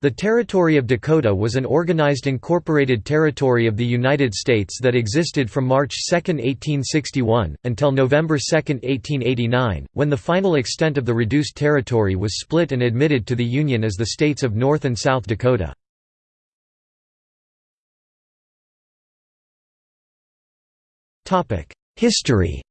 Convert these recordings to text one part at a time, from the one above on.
The Territory of Dakota was an organized incorporated territory of the United States that existed from March 2, 1861, until November 2, 1889, when the final extent of the reduced territory was split and admitted to the Union as the states of North and South Dakota. History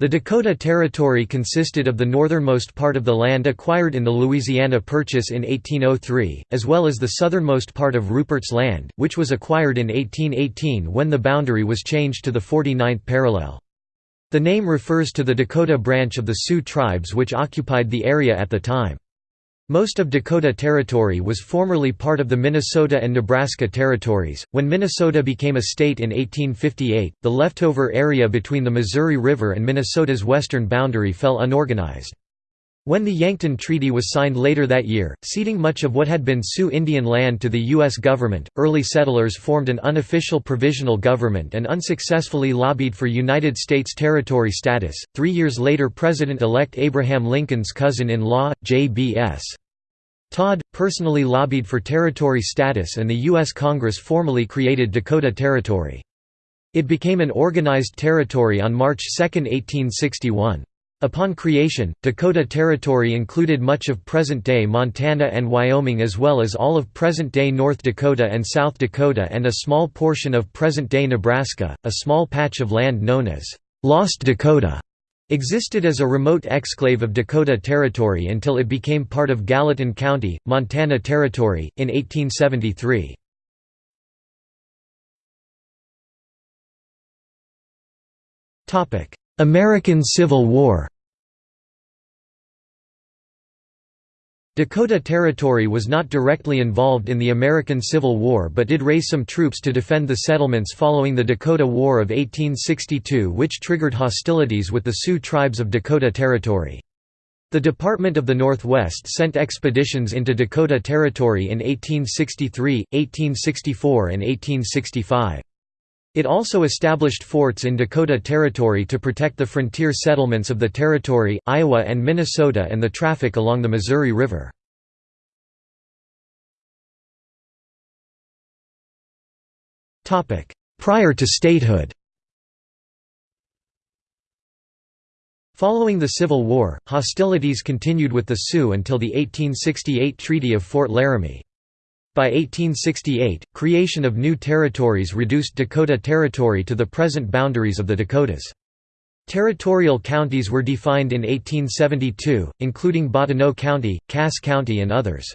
The Dakota Territory consisted of the northernmost part of the land acquired in the Louisiana Purchase in 1803, as well as the southernmost part of Rupert's Land, which was acquired in 1818 when the boundary was changed to the 49th parallel. The name refers to the Dakota branch of the Sioux tribes which occupied the area at the time. Most of Dakota Territory was formerly part of the Minnesota and Nebraska territories. When Minnesota became a state in 1858, the leftover area between the Missouri River and Minnesota's western boundary fell unorganized. When the Yankton Treaty was signed later that year, ceding much of what had been Sioux Indian land to the U.S. government, early settlers formed an unofficial provisional government and unsuccessfully lobbied for United States territory status. Three years later, President elect Abraham Lincoln's cousin in law, J.B.S. Todd, personally lobbied for territory status and the U.S. Congress formally created Dakota Territory. It became an organized territory on March 2, 1861. Upon creation, Dakota Territory included much of present-day Montana and Wyoming as well as all of present-day North Dakota and South Dakota and a small portion of present-day Nebraska. A small patch of land known as Lost Dakota existed as a remote exclave of Dakota Territory until it became part of Gallatin County, Montana Territory, in 1873. American Civil War Dakota Territory was not directly involved in the American Civil War but did raise some troops to defend the settlements following the Dakota War of 1862 which triggered hostilities with the Sioux tribes of Dakota Territory. The Department of the Northwest sent expeditions into Dakota Territory in 1863, 1864 and 1865. It also established forts in Dakota Territory to protect the frontier settlements of the territory, Iowa and Minnesota and the traffic along the Missouri River. Prior to statehood Following the Civil War, hostilities continued with the Sioux until the 1868 Treaty of Fort Laramie. By 1868, creation of new territories reduced Dakota Territory to the present boundaries of the Dakotas. Territorial counties were defined in 1872, including Bottineau County, Cass County and others.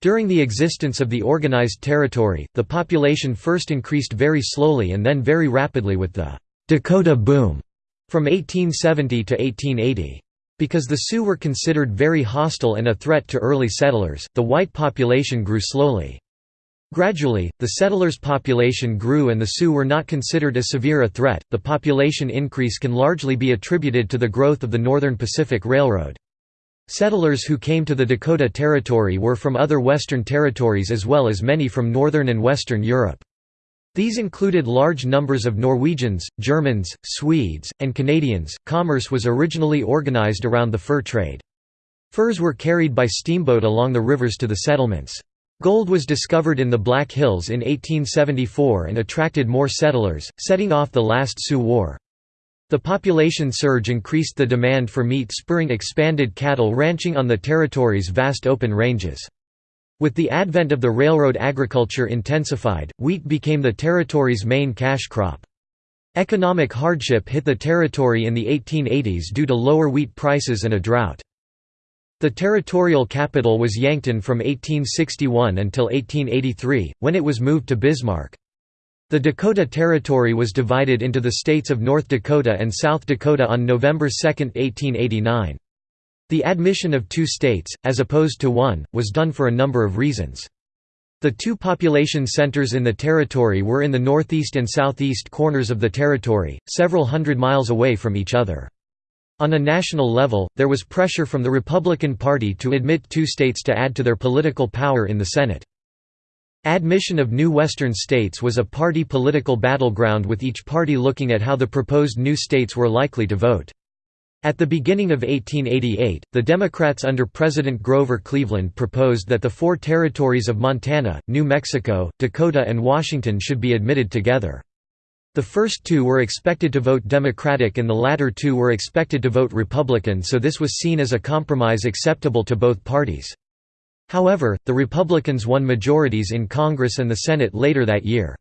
During the existence of the organized territory, the population first increased very slowly and then very rapidly with the «Dakota boom» from 1870 to 1880. Because the Sioux were considered very hostile and a threat to early settlers, the white population grew slowly. Gradually, the settlers' population grew and the Sioux were not considered as severe a threat. The population increase can largely be attributed to the growth of the Northern Pacific Railroad. Settlers who came to the Dakota Territory were from other Western territories as well as many from Northern and Western Europe. These included large numbers of Norwegians, Germans, Swedes, and Canadians. Commerce was originally organized around the fur trade. Furs were carried by steamboat along the rivers to the settlements. Gold was discovered in the Black Hills in 1874 and attracted more settlers, setting off the last Sioux War. The population surge increased the demand for meat spurring expanded cattle ranching on the territory's vast open ranges. With the advent of the railroad agriculture intensified, wheat became the territory's main cash crop. Economic hardship hit the territory in the 1880s due to lower wheat prices and a drought. The territorial capital was Yankton from 1861 until 1883, when it was moved to Bismarck. The Dakota Territory was divided into the states of North Dakota and South Dakota on November 2, 1889. The admission of two states, as opposed to one, was done for a number of reasons. The two population centers in the territory were in the northeast and southeast corners of the territory, several hundred miles away from each other. On a national level, there was pressure from the Republican Party to admit two states to add to their political power in the Senate. Admission of new western states was a party political battleground with each party looking at how the proposed new states were likely to vote. At the beginning of 1888, the Democrats under President Grover Cleveland proposed that the four territories of Montana, New Mexico, Dakota and Washington should be admitted together. The first two were expected to vote Democratic and the latter two were expected to vote Republican so this was seen as a compromise acceptable to both parties. However, the Republicans won majorities in Congress and the Senate later that year.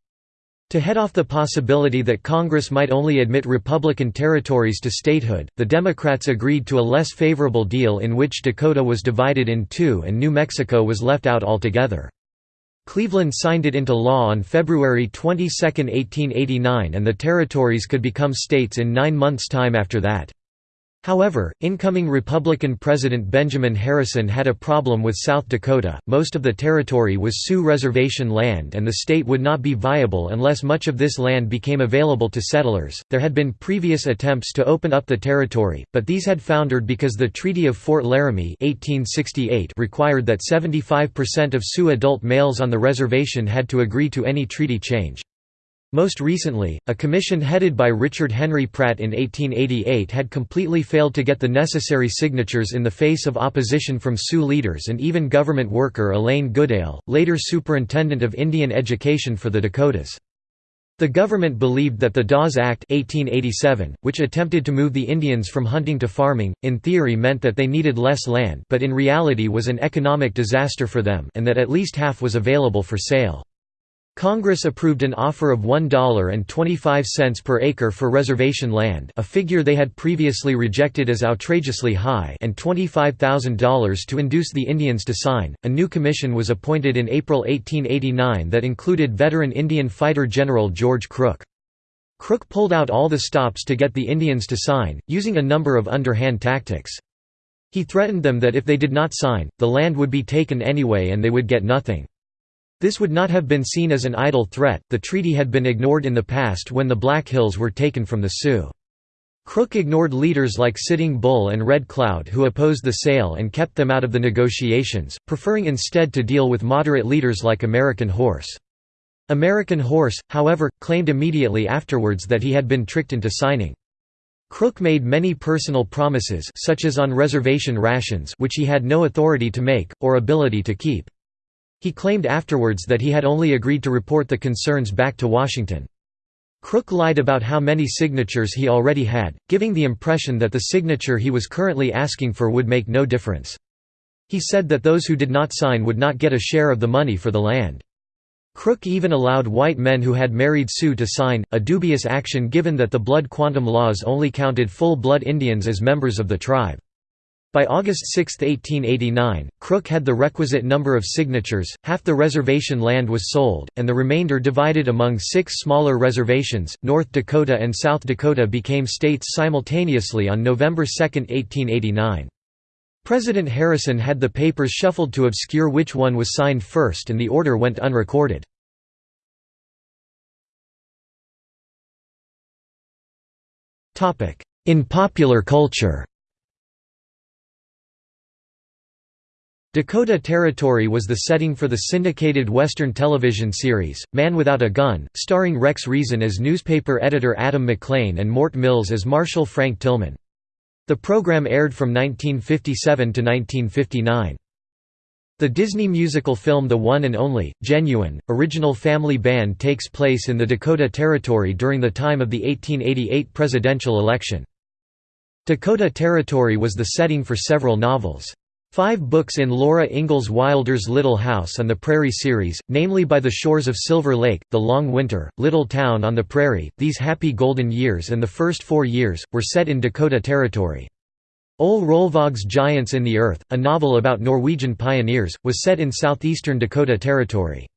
To head off the possibility that Congress might only admit Republican territories to statehood, the Democrats agreed to a less favorable deal in which Dakota was divided in two and New Mexico was left out altogether. Cleveland signed it into law on February 22, 1889 and the territories could become states in nine months' time after that. However, incoming Republican President Benjamin Harrison had a problem with South Dakota. Most of the territory was Sioux Reservation land, and the state would not be viable unless much of this land became available to settlers. There had been previous attempts to open up the territory, but these had foundered because the Treaty of Fort Laramie (1868) required that 75% of Sioux adult males on the reservation had to agree to any treaty change. Most recently, a commission headed by Richard Henry Pratt in 1888 had completely failed to get the necessary signatures in the face of opposition from Sioux leaders and even government worker Elaine Goodale, later Superintendent of Indian Education for the Dakotas. The government believed that the Dawes Act 1887, which attempted to move the Indians from hunting to farming, in theory meant that they needed less land but in reality was an economic disaster for them and that at least half was available for sale. Congress approved an offer of $1.25 per acre for reservation land a figure they had previously rejected as outrageously high and $25,000 to induce the Indians to sign. A new commission was appointed in April 1889 that included veteran Indian fighter General George Crook. Crook pulled out all the stops to get the Indians to sign, using a number of underhand tactics. He threatened them that if they did not sign, the land would be taken anyway and they would get nothing. This would not have been seen as an idle threat, the treaty had been ignored in the past when the Black Hills were taken from the Sioux. Crook ignored leaders like Sitting Bull and Red Cloud who opposed the sale and kept them out of the negotiations, preferring instead to deal with moderate leaders like American Horse. American Horse, however, claimed immediately afterwards that he had been tricked into signing. Crook made many personal promises such as on reservation rations which he had no authority to make, or ability to keep. He claimed afterwards that he had only agreed to report the concerns back to Washington. Crook lied about how many signatures he already had, giving the impression that the signature he was currently asking for would make no difference. He said that those who did not sign would not get a share of the money for the land. Crook even allowed white men who had married Sioux to sign, a dubious action given that the blood quantum laws only counted full-blood Indians as members of the tribe. By August 6, 1889, Crook had the requisite number of signatures, half the reservation land was sold, and the remainder divided among six smaller reservations. North Dakota and South Dakota became states simultaneously on November 2, 1889. President Harrison had the papers shuffled to obscure which one was signed first and the order went unrecorded. In popular culture Dakota Territory was the setting for the syndicated Western television series, Man Without a Gun, starring Rex Reason as newspaper editor Adam McLean and Mort Mills as Marshal Frank Tillman. The program aired from 1957 to 1959. The Disney musical film The One and Only, Genuine, original family band takes place in the Dakota Territory during the time of the 1888 presidential election. Dakota Territory was the setting for several novels. Five books in Laura Ingalls Wilder's Little House on the Prairie series, namely By the Shores of Silver Lake, The Long Winter, Little Town on the Prairie, These Happy Golden Years and The First Four Years, were set in Dakota Territory. Ole Rolvaag's Giants in the Earth, a novel about Norwegian pioneers, was set in southeastern Dakota Territory.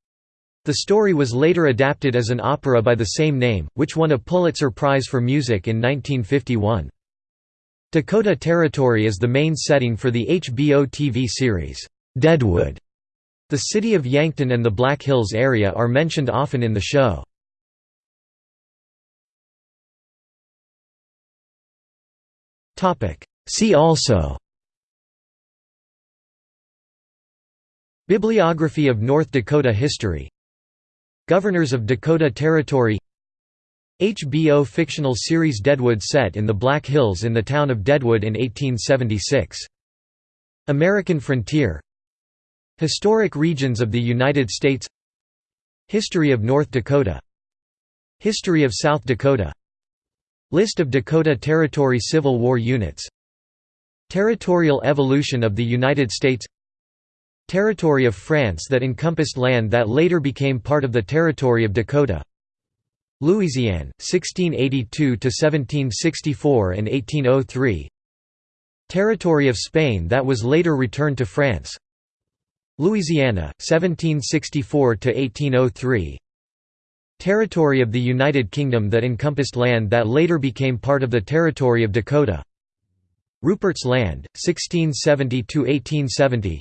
The story was later adapted as an opera by the same name, which won a Pulitzer Prize for Music in 1951. Dakota Territory is the main setting for the HBO TV series, Deadwood. The city of Yankton and the Black Hills area are mentioned often in the show. See also Bibliography of North Dakota history Governors of Dakota Territory HBO fictional series Deadwood set in the Black Hills in the town of Deadwood in 1876. American Frontier. Historic regions of the United States. History of North Dakota. History of South Dakota. List of Dakota Territory Civil War units. Territorial evolution of the United States. Territory of France that encompassed land that later became part of the Territory of Dakota Louisiana, 1682–1764 and 1803 Territory of Spain that was later returned to France. Louisiana, 1764–1803 Territory of the United Kingdom that encompassed land that later became part of the Territory of Dakota. Rupert's Land, 1670–1870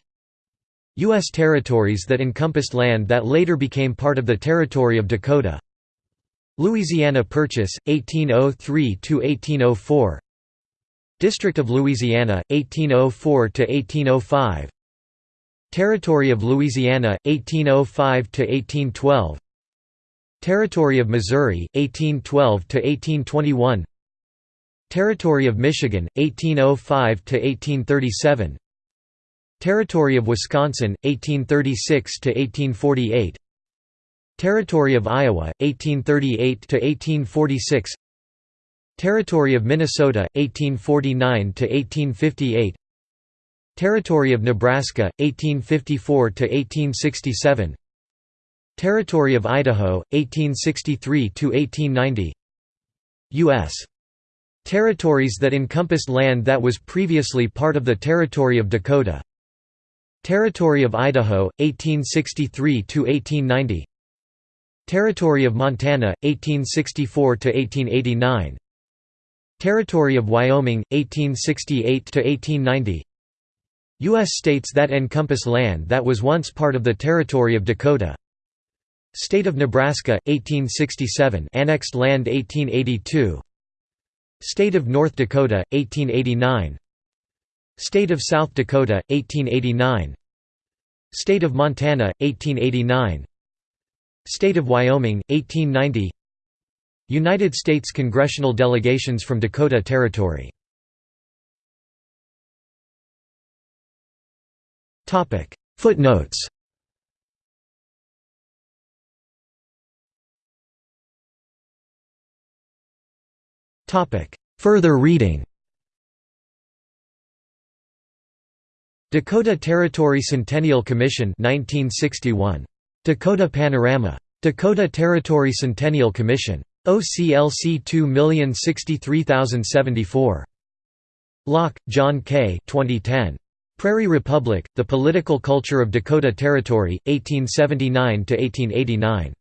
U.S. territories that encompassed land that later became part of the Territory of Dakota Louisiana Purchase, 1803–1804 District of Louisiana, 1804–1805 Territory of Louisiana, 1805–1812 Territory of Missouri, 1812–1821 Territory of Michigan, 1805–1837 Territory of Wisconsin, 1836–1848 Territory of Iowa, 1838–1846 Territory of Minnesota, 1849–1858 Territory of Nebraska, 1854–1867 Territory of Idaho, 1863–1890 U.S. Territories that encompassed land that was previously part of the Territory of Dakota. Territory of Idaho, 1863–1890 Territory of Montana, 1864–1889 Territory of Wyoming, 1868–1890 U.S. states that encompass land that was once part of the Territory of Dakota. State of Nebraska, 1867 annexed land 1882 State of North Dakota, 1889 State of South Dakota, 1889 State of Montana, 1889 State of Wyoming, 1890 United States congressional delegations from Dakota Territory. Footnotes. Further reading. Dakota Territory Centennial Commission 1961. Dakota Panorama. Dakota Territory Centennial Commission. OCLC 2063074. Lauck, Jon K. 2010. Prairie Republic, The Political Culture of Dakota Territory, 1879–1889.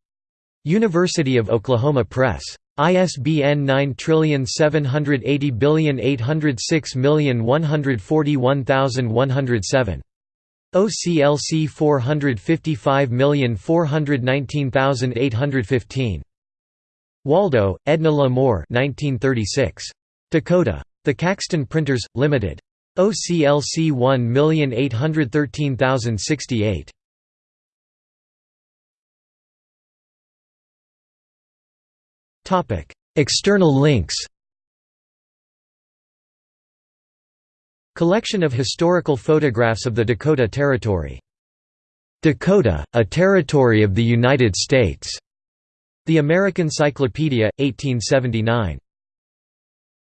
University of Oklahoma Press. ISBN 9780806141107. OCLC 455419815. Waldo, Edna La Moore 1936. Dakota. The Caxton Printers, Limited. OCLC 1813068. External links Collection of historical photographs of the Dakota Territory. Dakota, a territory of the United States. The American Cyclopedia, 1879.